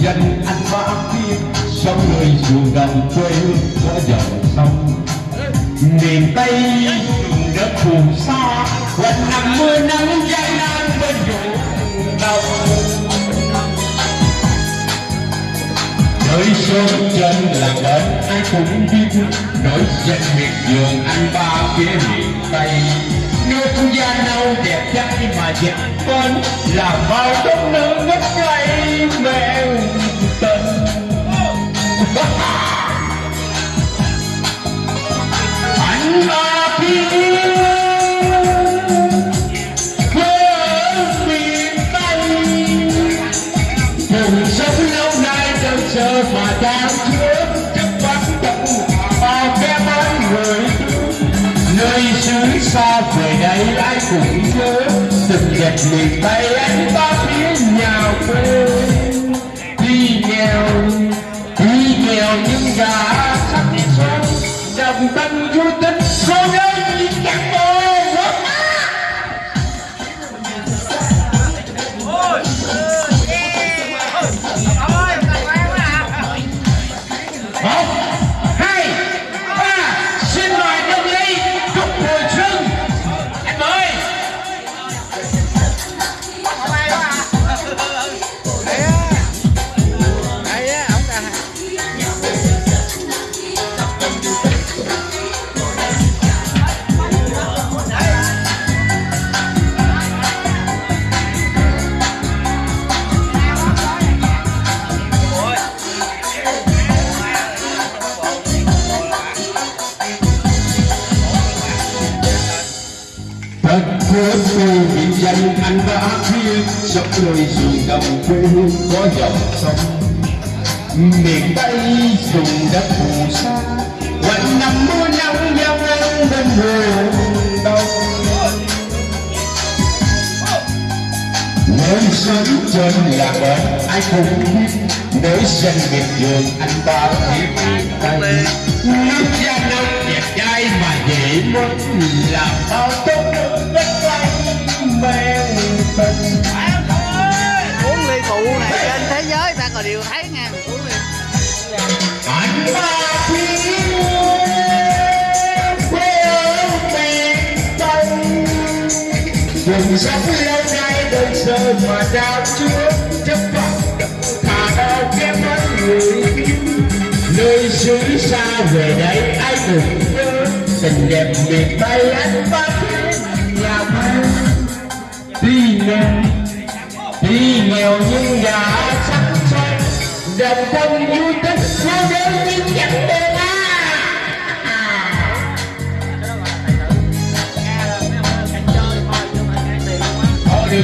dân anh ba kia sống người ruộng đồng quê hương có dòng sông. Miền tây đất phù sa, quanh năm mưa nắng gian nan bên ruộng đồng đời sông trên là bến, ai cũng biết nổi danh miệt vườn anh ba phía miền tây. Nơi nước gia nâu đẹp trai mà dẹp con là bao đất nước ngất ngây mẹ tần, anh ba phía quê ở miền tây sống lâu nay đơn chờ mà đang chứa chấp bắt tận bao cái bán người nơi xứ xa về đây ai cũng nhớ từng đẹp miền tây anh ba Đất của tôi anh đã thiên Dọc đôi dù đồng quê hương có dòng sông Miền Tây dùng đất phù sa Quanh năm mưa nắng giao ngang bên hồ đông Nơi sớm trên là bờ ai cũng biết Nơi dân biệt vườn anh ba thì miền Tây Nước da nông đẹp trai mà dễ muốn Làm bao tốt dùng sống lâu nay đơn sơ mà trao chúa chấp vọng thả đau kém mất người Nơi xứ xa về đây ai cũng nhớ Tình đẹp miền Tây anh ba thiên nhà quê Đi nghèo, đi nghèo nhưng đã sắc son Đồng tâm vui tích sao đến những chẳng đêm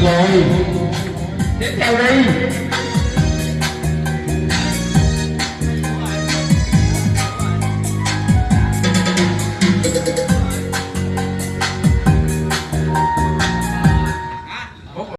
rồi. Tiếp theo đi.